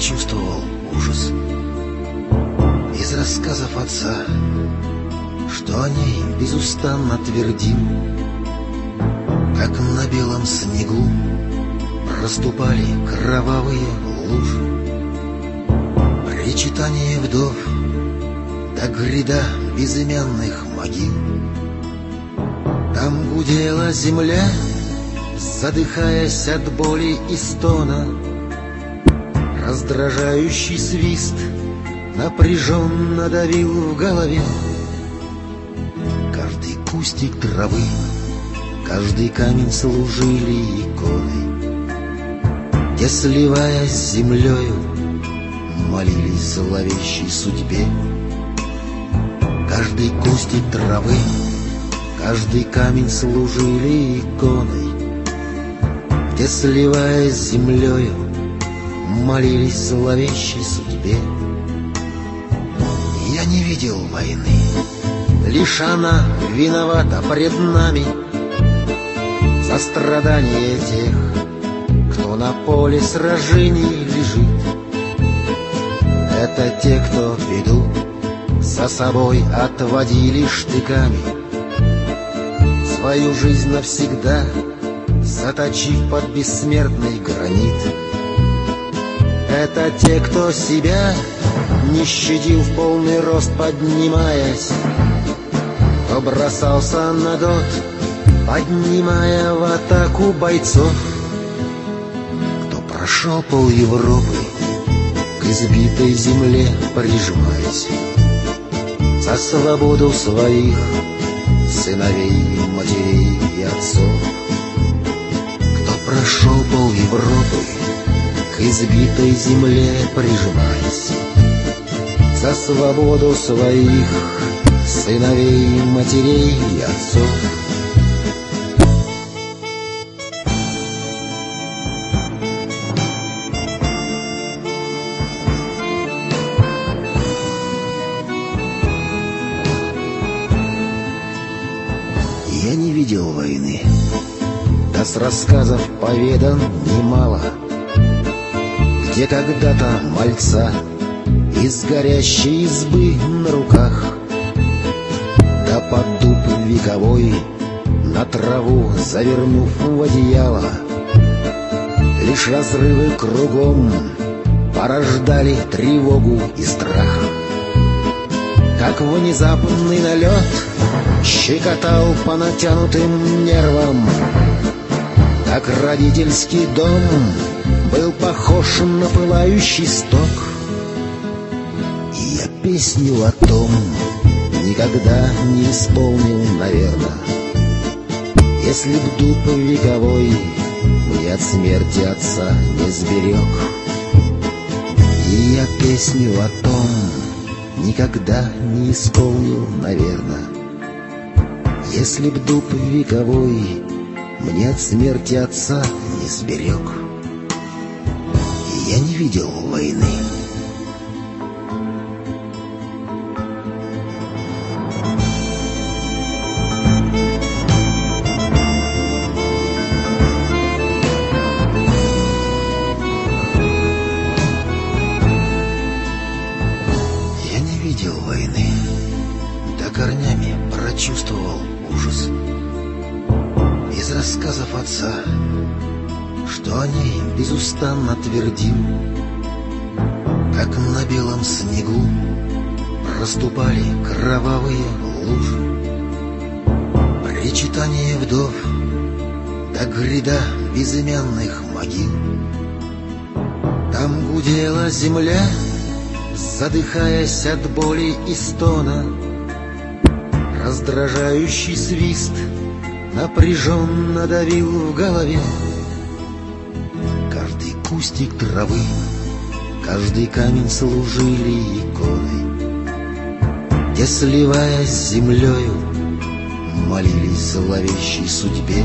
Прочувствовал ужас. Из рассказов отца, что о ней безустанно твердим, как на белом снегу проступали кровавые лужи. Причитание вдов до гряда безымянных могил. Там гудела земля, задыхаясь от боли и стона. Раздражающий свист напряженно давил в голове. Каждый кустик травы, каждый камень служили иконой, где, сливаясь с землею, молились зловещей судьбе. Каждый кустик травы, каждый камень служили иконой, где, сливаясь с землею, молились зловещей судьбе. Я не видел войны, лишь она виновата пред нами за страдания тех, кто на поле сражений лежит. Это те, кто беду за собой отводили штыками, свою жизнь навсегда заточив под бессмертный гранит. Это те, кто себя не щадил в полный рост поднимаясь, кто бросался на дот, поднимая в атаку бойцов, прошел пол Европы к избитой земле прижимаясь, за свободу своих сыновей, матерей и отцов, кто прошел пол Европы к избитой земле прижимаясь, за свободу своих сыновей, матерей и отцов. Я не видел войны, да с рассказов поведан немало, где когда-то мальца из горящей избы на руках, да под дуб вековой на траву завернув в одеяло, лишь разрывы кругом порождали тревогу и страх. Как внезапный налет щекотал по натянутым нервам, как родительский дом был похож на пылающий сток. И я песню о том никогда не исполнил, наверное. Если б дуб вековой мне от смерти отца не сберег. И я песню о том никогда не исполнил, наверное. Если б дуб вековой мне от смерти отца не сберег. Я не видел войны. Я не видел войны, да корнями прочувствовал ужас. Из рассказов отца, что о ней безустанно твердим, как на белом снегу проступали кровавые лужи. Причитание вдов до гряда безымянных могил. Там гудела земля, задыхаясь от боли и стона. Раздражающий свист напряженно давил в голове. Каждый кустик травы, каждый камень служили иконой, где, сливаясь с землею, молились зловещей судьбе.